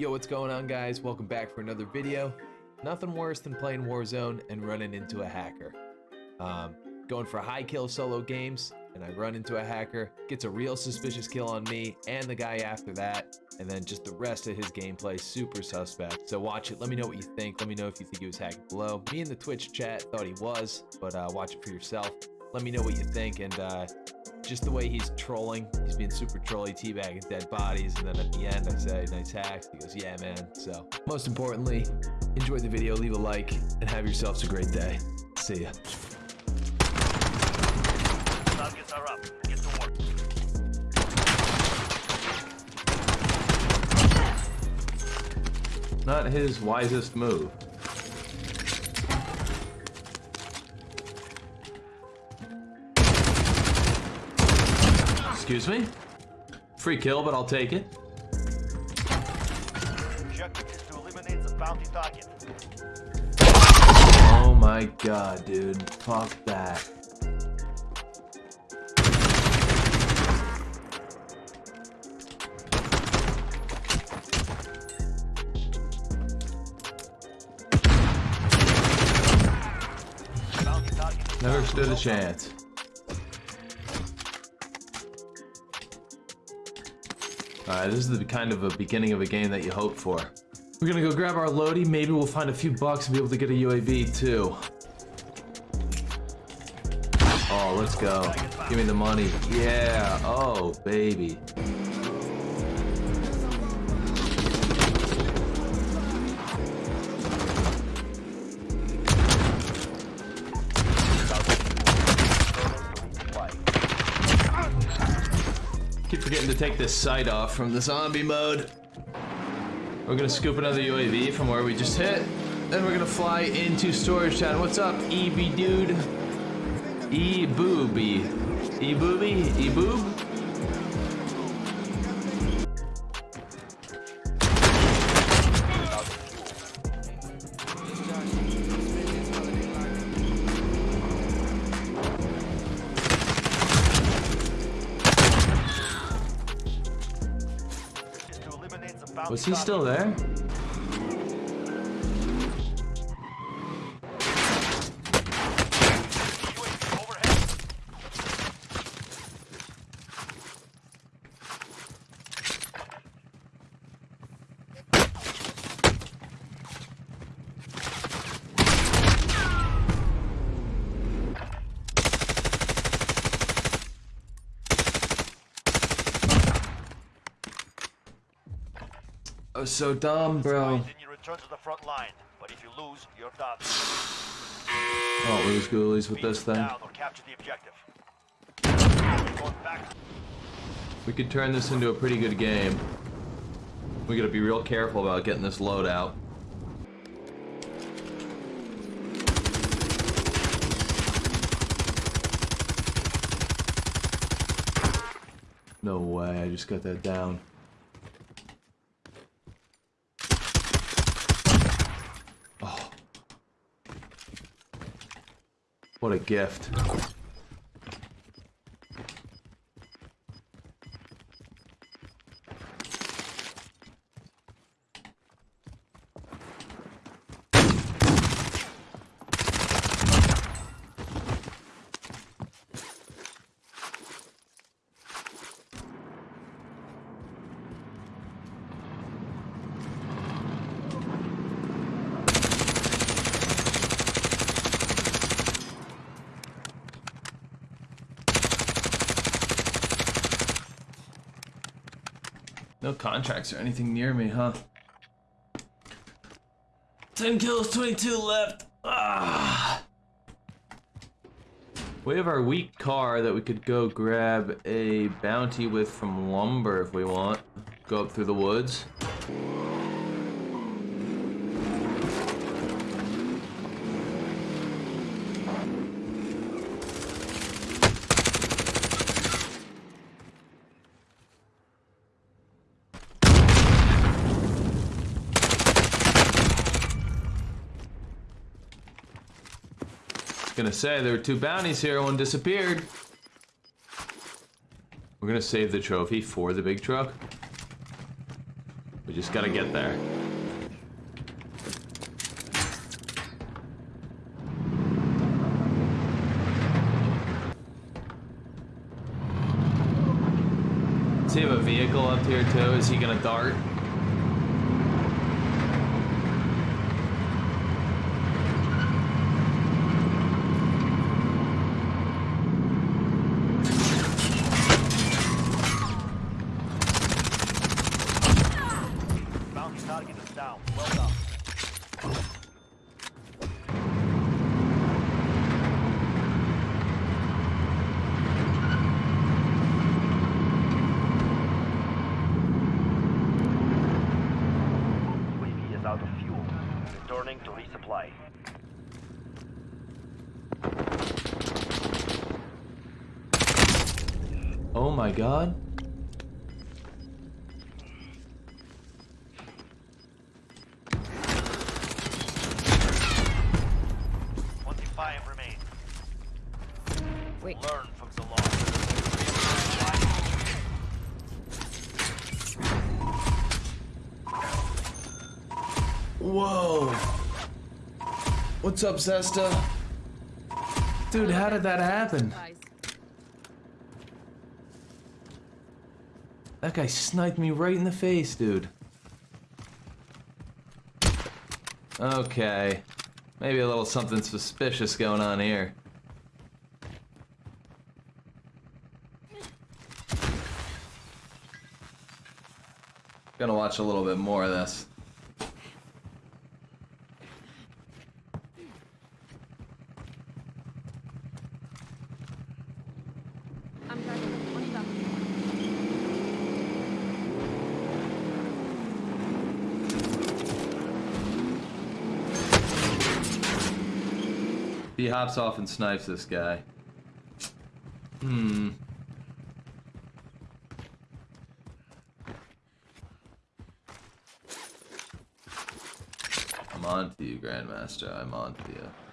Yo, what's going on guys? Welcome back for another video. Nothing worse than playing Warzone and running into a hacker. Um, going for high kill solo games, and I run into a hacker, gets a real suspicious kill on me and the guy after that, and then just the rest of his gameplay super suspect. So watch it, let me know what you think, let me know if you think he was hacking below. Me in the Twitch chat thought he was, but uh, watch it for yourself. Let me know what you think, and uh, just the way he's trolling, he's being super trolly, teabagging dead bodies, and then at the end I say, nice hacks. He goes, yeah, man. So, most importantly, enjoy the video, leave a like, and have yourselves a great day. See ya. Targets are up. Get to work. Not his wisest move. Excuse me? Free kill, but I'll take it. Objective is to eliminate the bounty target. Oh my god, dude. Fuck that. Bounty target is Never stood a chance. Alright, this is the kind of a beginning of a game that you hope for. We're gonna go grab our loady, maybe we'll find a few bucks and be able to get a UAV too. Oh, let's go. Give me the money. Yeah, oh, baby. Forgetting to take this sight off from the zombie mode. We're gonna scoop another UAV from where we just hit. Then we're gonna fly into storage town. What's up, EB dude? E booby. E Was he still there? UAV overhead. I was so dumb, bro. Then you return to the Uh, front line. But if you lose, you're done. Oh, lose ghoulies with this thing. down or capture the objective. Going back. We could turn this into a pretty good game. We gotta be real careful about getting this load out. No way, I just got that down. What a gift. No contracts or anything near me, huh? 10 kills, 22 left. Ah. We have our weak car that we could go grab a bounty with from lumber if we want. Go up through the woods. Gonna say there were two bounties here, one disappeared. We're gonna save the trophy for the big truck. We just gotta get there. Does he have a vehicle up here too? Is he gonna dart? Bounty target is down. Well done. UAV is out of fuel. Returning to resupply. Oh my god. What's up, Zesta? Dude, how did that happen? That guy sniped me right in the face, dude. Okay. Maybe a little something suspicious going on here. Gonna watch a little bit more of this. I'm driving. On y va. He hops off and snipes this guy. Hmm. I'm on to you, Grandmaster. I'm on to you.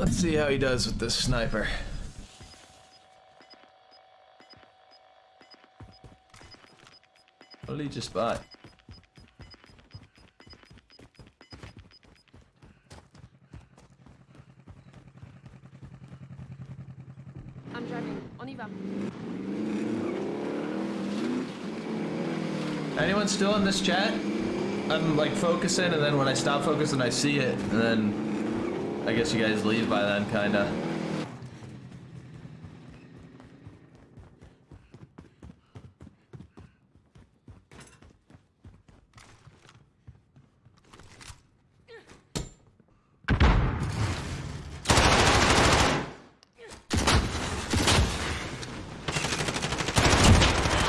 Let's see how he does with this sniper. What did he just buy? I'm driving. On y va. Anyone still in this chat? I'm like focusing, and then when I stop focusing, I see it, and then I guess you guys leave by then, kinda.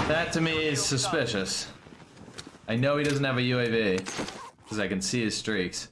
That to me is suspicious. I know he doesn't have a UAV because I can see his streaks.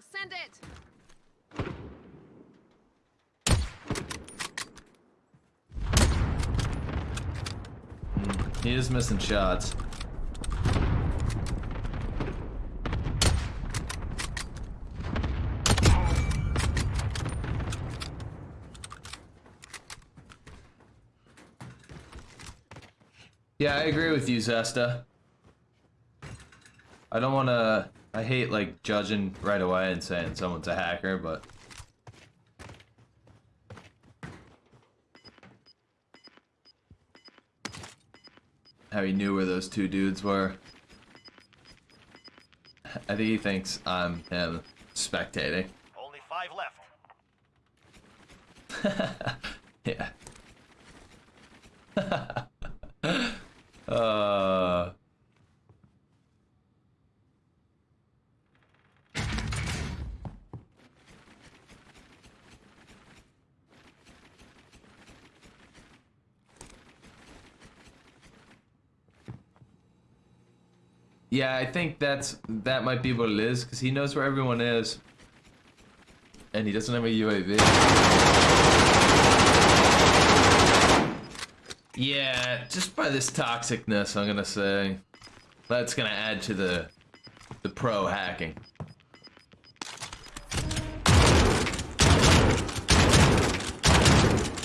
Send it. He is missing shots. Yeah, I agree with you, Zesta. I don't want to. I hate like judging right away and saying someone's a hacker, but how he knew where those two dudes were. I think he thinks I'm him spectating. Only five left. Yeah. uh. Yeah, I think that's that might be what it is because he knows where everyone is, and he doesn't have a UAV. Yeah, just by this toxicness, I'm gonna say that's gonna add to the the pro hacking.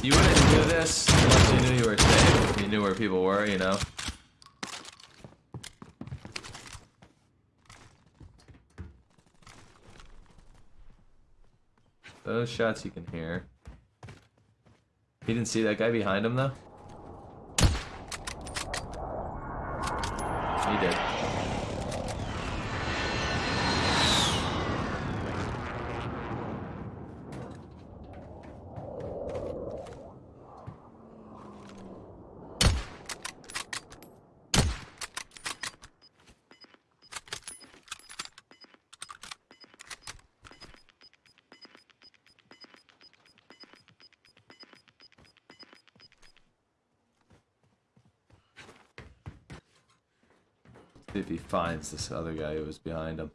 You wouldn't do this unless you knew you were safe. You knew where people were, you know. Those shots you can hear. He didn't see that guy behind him though. He did. If he finds this other guy who was behind him.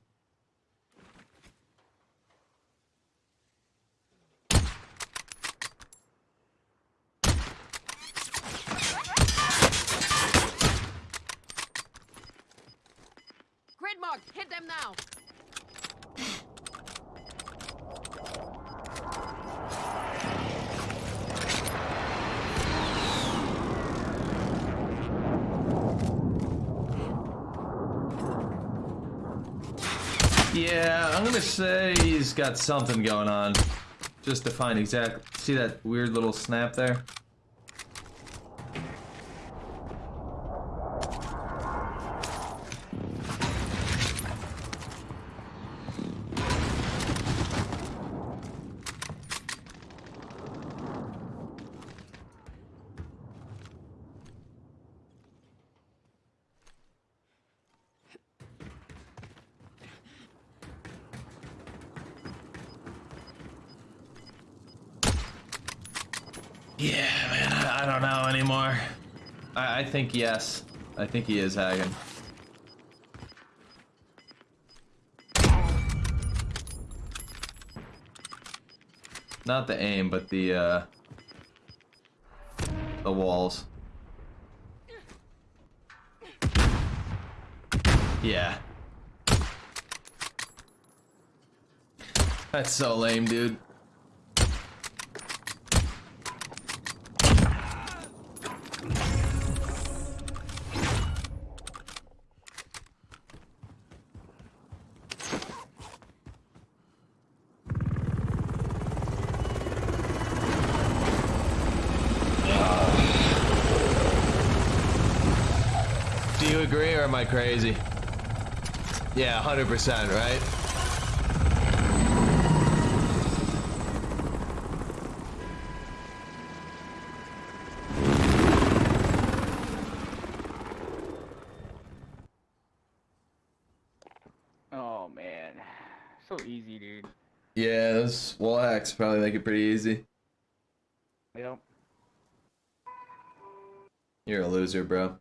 Grid mark, hit them now. Yeah, I'm gonna say he's got something going on. Just to find exact. See that weird little snap there? Yeah, man, I, I don't know anymore. I, I think yes. I think he is hacking. Not the aim, but the uh the walls. Yeah. That's so lame, dude. Do you agree or am I crazy? Yeah, 100%, right? Oh man, so easy, dude. Yeah, those wall hacks probably make it pretty easy. Yep. You're a loser, bro.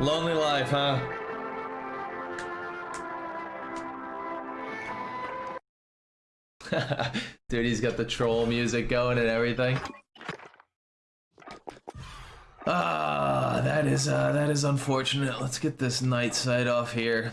Lonely life, huh? Dude, he's got the troll music going and everything. Ah, that is uh that is unfortunate. Let's get this night sight off here.